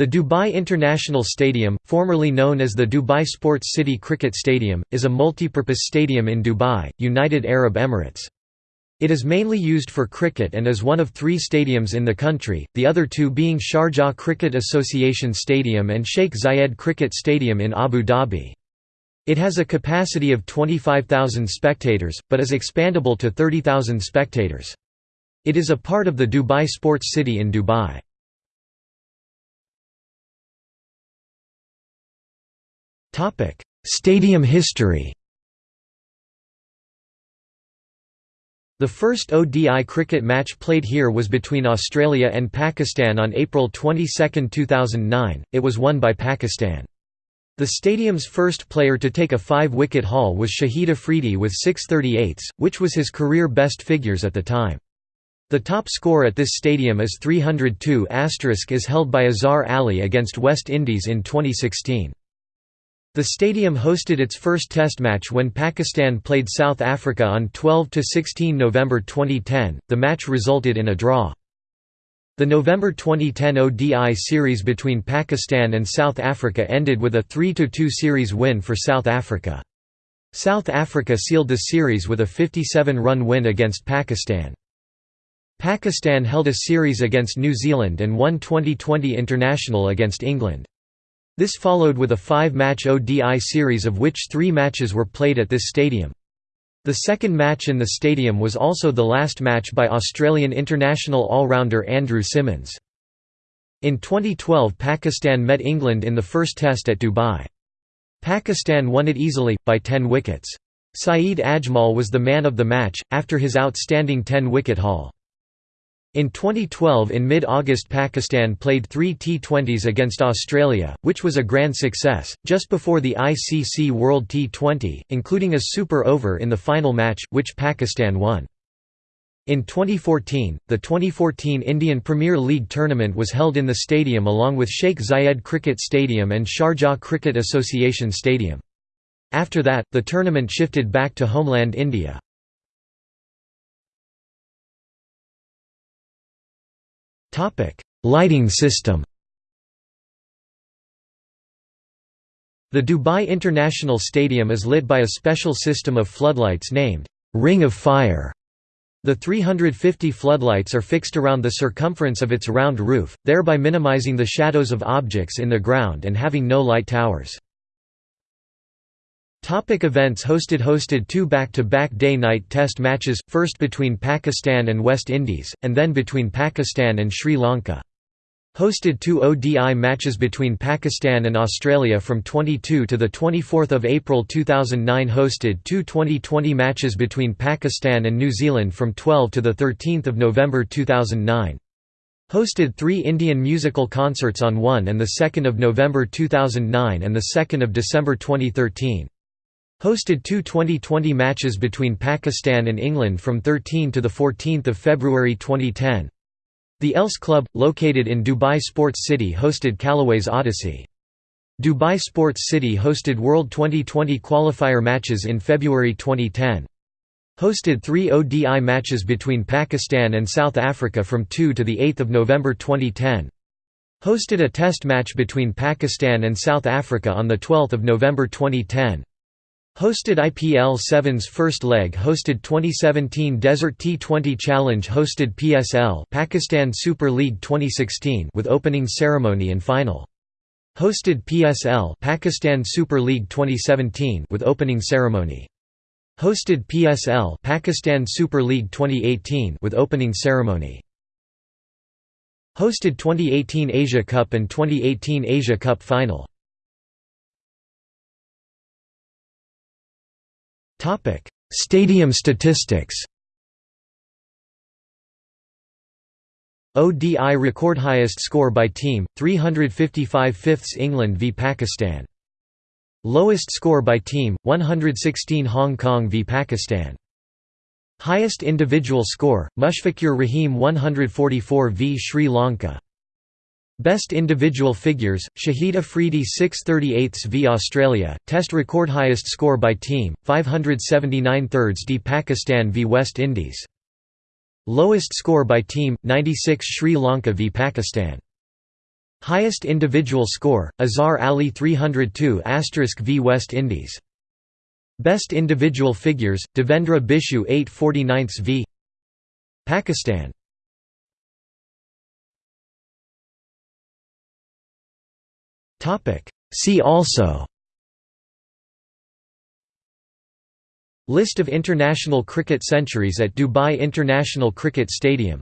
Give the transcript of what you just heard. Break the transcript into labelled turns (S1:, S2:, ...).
S1: The Dubai International Stadium, formerly known as the Dubai Sports City Cricket Stadium, is a multipurpose stadium in Dubai, United Arab Emirates. It is mainly used for cricket and is one of three stadiums in the country, the other two being Sharjah Cricket Association Stadium and Sheikh Zayed Cricket Stadium in Abu Dhabi. It has a capacity of 25,000 spectators, but is expandable to 30,000 spectators. It is a part of the Dubai Sports City in Dubai. Stadium history The first ODI cricket match played here was between Australia and Pakistan on April 22, 2009, it was won by Pakistan. The stadium's first player to take a five-wicket haul was Shahid Afridi with 638s, which was his career best figures at the time. The top score at this stadium is 302 is held by Azhar Ali against West Indies in 2016. The stadium hosted its first test match when Pakistan played South Africa on 12–16 November 2010, the match resulted in a draw. The November 2010 ODI series between Pakistan and South Africa ended with a 3–2 series win for South Africa. South Africa sealed the series with a 57-run win against Pakistan. Pakistan held a series against New Zealand and won 2020 international against England. This followed with a five-match ODI series of which three matches were played at this stadium. The second match in the stadium was also the last match by Australian international all-rounder Andrew Symonds. In 2012 Pakistan met England in the first test at Dubai. Pakistan won it easily, by 10 wickets. Saeed Ajmal was the man of the match, after his outstanding 10-wicket haul. In 2012 in mid-August Pakistan played three T20s against Australia, which was a grand success, just before the ICC World T20, including a super over in the final match, which Pakistan won. In 2014, the 2014 Indian Premier League tournament was held in the stadium along with Sheikh Zayed Cricket Stadium and Sharjah Cricket Association Stadium. After that, the tournament shifted back to homeland India. Lighting system The Dubai International Stadium is lit by a special system of floodlights named, "'Ring of Fire'". The 350 floodlights are fixed around the circumference of its round roof, thereby minimizing the shadows of objects in the ground and having no light towers. Topic events Hosted Hosted two back-to-back day-night test matches, first between Pakistan and West Indies, and then between Pakistan and Sri Lanka. Hosted two ODI matches between Pakistan and Australia from 22 to 24 April 2009 Hosted two 2020 matches between Pakistan and New Zealand from 12 to 13 November 2009. Hosted three Indian musical concerts on 1 and 2 November 2009 and 2 December 2013. Hosted two 2020 matches between Pakistan and England from 13 to 14 February 2010. The ELS Club, located in Dubai Sports City hosted Callaway's Odyssey. Dubai Sports City hosted World 2020 qualifier matches in February 2010. Hosted three ODI matches between Pakistan and South Africa from 2 to 8 November 2010. Hosted a test match between Pakistan and South Africa on 12 November 2010. Hosted IPL 7's first leg hosted 2017 Desert T20 Challenge hosted PSL Pakistan Super League 2016 with opening ceremony and final. Hosted PSL Pakistan Super League 2017 with opening ceremony. Hosted PSL Pakistan Super League 2018 with opening ceremony. Hosted 2018 Asia Cup and 2018 Asia Cup final. Topic: Stadium statistics. ODI record highest score by team 355 fifths England v Pakistan. Lowest score by team 116 Hong Kong v Pakistan. Highest individual score Mushfiqur Rahim 144 v Sri Lanka. Best individual figures, Shahid Afridi 638 v Australia, test record highest score by team, 579 thirds d Pakistan v West Indies. Lowest score by team, 96 Sri Lanka v Pakistan. Highest individual score, Azhar Ali 302 v West Indies. Best individual figures, Devendra Bishoo 849 v Pakistan. See also. List of international cricket centuries at Dubai International Cricket Stadium